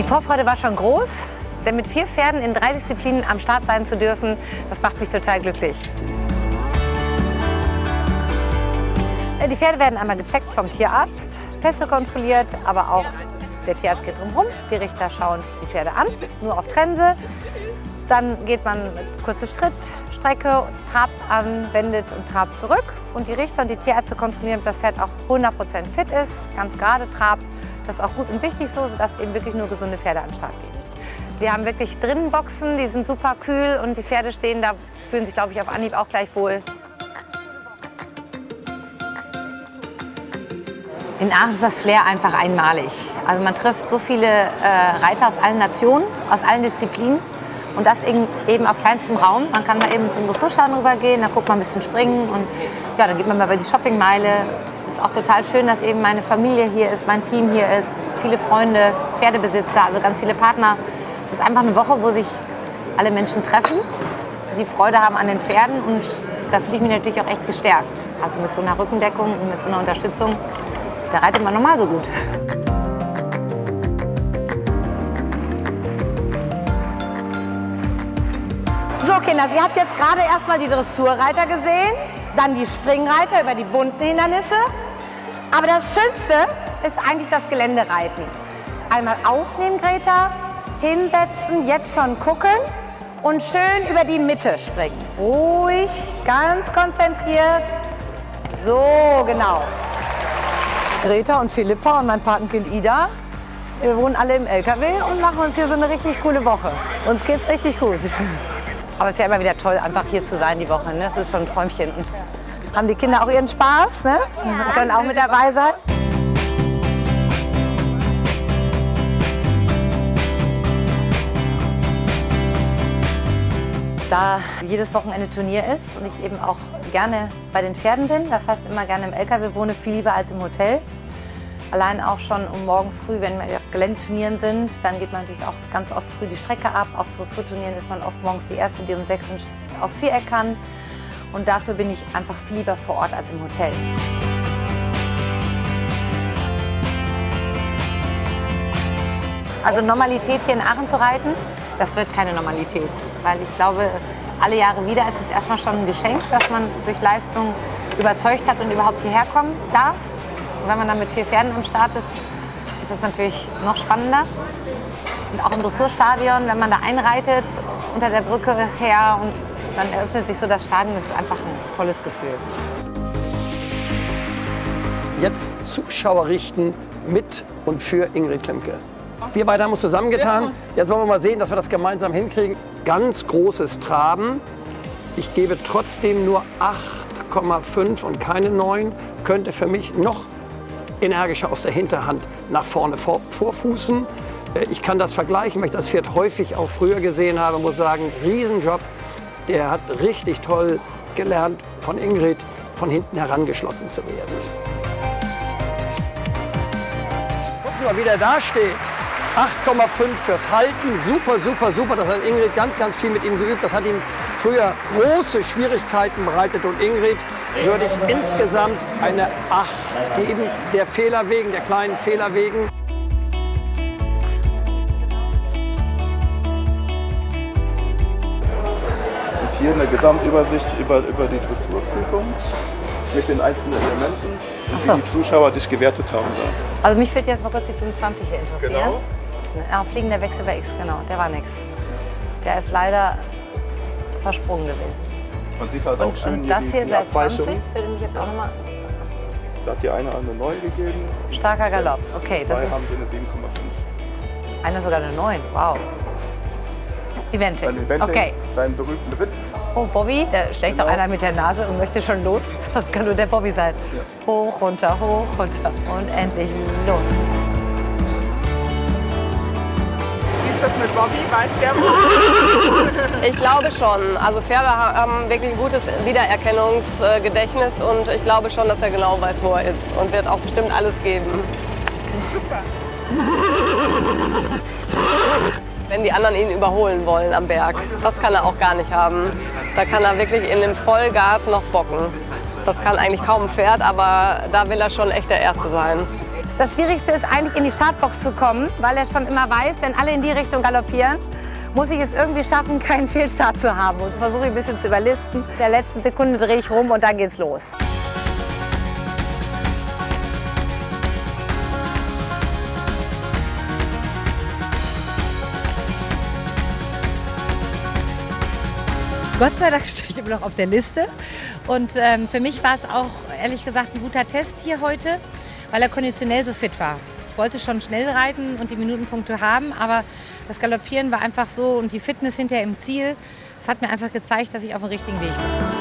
Die Vorfreude war schon groß, denn mit vier Pferden in drei Disziplinen am Start sein zu dürfen, das macht mich total glücklich. Äh, die Pferde werden einmal gecheckt vom Tierarzt, Pässe kontrolliert, aber auch der Tierarzt geht drumherum. Die Richter schauen die Pferde an, nur auf Trense. Dann geht man kurze Schritt, Strecke, trabt an, wendet und trabt zurück. Und die Richter und die Tierärzte kontrollieren, ob das Pferd auch 100% fit ist, ganz gerade trabt. Das ist auch gut und wichtig so, sodass eben wirklich nur gesunde Pferde an den Start gehen. Wir haben wirklich drinnen Boxen, die sind super kühl und die Pferde stehen da, fühlen sich, glaube ich, auf Anhieb auch gleich wohl. In Aachen ist das Flair einfach einmalig. Also man trifft so viele äh, Reiter aus allen Nationen, aus allen Disziplinen. Und das eben auf kleinstem Raum. Man kann mal eben zum Dressurschauen rübergehen, da guckt man ein bisschen springen und ja, dann geht man mal bei die Shoppingmeile. Es ist auch total schön, dass eben meine Familie hier ist, mein Team hier ist, viele Freunde, Pferdebesitzer, also ganz viele Partner. Es ist einfach eine Woche, wo sich alle Menschen treffen, die Freude haben an den Pferden und da fühle ich mich natürlich auch echt gestärkt. Also mit so einer Rückendeckung und mit so einer Unterstützung, da reitet man normal so gut. So Kinder, Sie habt jetzt gerade erstmal die Dressurreiter gesehen, dann die Springreiter über die bunten Hindernisse. Aber das Schönste ist eigentlich das Geländereiten. Einmal aufnehmen, Greta, hinsetzen, jetzt schon gucken und schön über die Mitte springen. Ruhig, ganz konzentriert. So, genau. Greta und Philippa und mein Patenkind Ida, wir wohnen alle im LKW und machen uns hier so eine richtig coole Woche. Uns geht's richtig gut. Aber es ist ja immer wieder toll, einfach hier zu sein die Woche. Ne? Das ist schon ein Träumchen. Und haben die Kinder auch ihren Spaß? Ne? Ja. Können auch mit dabei sein. Da jedes Wochenende Turnier ist und ich eben auch gerne bei den Pferden bin, das heißt immer gerne im LKW wohne, viel lieber als im Hotel, Allein auch schon um morgens früh, wenn wir auf Geländeturnieren sind, dann geht man natürlich auch ganz oft früh die Strecke ab. Auf Dressurturnieren ist man oft morgens die Erste, die um sechs aufs Viereck kann. Und dafür bin ich einfach viel lieber vor Ort als im Hotel. Also Normalität hier in Aachen zu reiten, das wird keine Normalität. Weil ich glaube, alle Jahre wieder ist es erstmal schon ein Geschenk, dass man durch Leistung überzeugt hat und überhaupt hierher kommen darf. Wenn man dann mit vier Pferden am Start ist, ist das natürlich noch spannender. Und auch im Dressurstadion, wenn man da einreitet, unter der Brücke her und dann eröffnet sich so das Stadion, das ist einfach ein tolles Gefühl. Jetzt Zuschauer richten mit und für Ingrid Klemke. Wir beide haben uns zusammengetan. Jetzt wollen wir mal sehen, dass wir das gemeinsam hinkriegen. Ganz großes Traben. Ich gebe trotzdem nur 8,5 und keine 9. Könnte für mich noch energischer aus der Hinterhand nach vorne vor, vorfußen. Äh, ich kann das vergleichen, weil ich das Pferd häufig auch früher gesehen habe, muss sagen, Riesenjob. Der hat richtig toll gelernt, von Ingrid von hinten herangeschlossen zu werden. Guck mal, wie der da steht. 8,5 fürs Halten, super, super, super. Das hat Ingrid ganz, ganz viel mit ihm geübt. Das hat ihm früher große Schwierigkeiten bereitet und Ingrid würde ich insgesamt eine 8 geben, der Fehler wegen, der kleinen Fehler wegen. sind hier eine Gesamtübersicht über, über die Dressurprüfung mit den einzelnen Elementen, so. wie die Zuschauer dich gewertet haben. Da. Also mich würde jetzt mal kurz die 25 hier interessieren. Genau. Ja, fliegender Wechsel bei X, genau, der war nix. Der ist leider versprungen gewesen. Man sieht halt auch schön und das hier, die, seit 20 würde mich jetzt auch nochmal... Da hat die eine eine 9 gegeben. Starker Galopp, okay. Zwei das haben wir eine 7,5. Eine sogar eine 9, wow. Eventing. Eventing, okay. deinen berühmten Ritt. Oh, Bobby, da schlägt genau. doch einer mit der Nase und möchte schon los. Das kann nur der Bobby sein. Ja. Hoch, runter, hoch, runter und endlich los. Das mit Bobby? Weiß der Ich glaube schon. Also Pferde haben wirklich ein gutes Wiedererkennungsgedächtnis und ich glaube schon, dass er genau weiß, wo er ist und wird auch bestimmt alles geben. Super. Wenn die anderen ihn überholen wollen am Berg, das kann er auch gar nicht haben. Da kann er wirklich in dem Vollgas noch bocken. Das kann eigentlich kaum ein Pferd, aber da will er schon echt der Erste sein Das Schwierigste ist eigentlich in die Startbox zu kommen, weil er schon immer weiß, wenn alle in die Richtung galoppieren, muss ich es irgendwie schaffen, keinen Fehlstart zu haben. Und versuche ein bisschen zu überlisten. In der letzten Sekunde drehe ich rum und dann geht's los. Gott sei Dank stehe ich immer noch auf der Liste. Und ähm, für mich war es auch ehrlich gesagt ein guter Test hier heute, weil er konditionell so fit war. Ich wollte schon schnell reiten und die Minutenpunkte haben, aber das Galoppieren war einfach so und die Fitness hinterher im Ziel, das hat mir einfach gezeigt, dass ich auf dem richtigen Weg bin.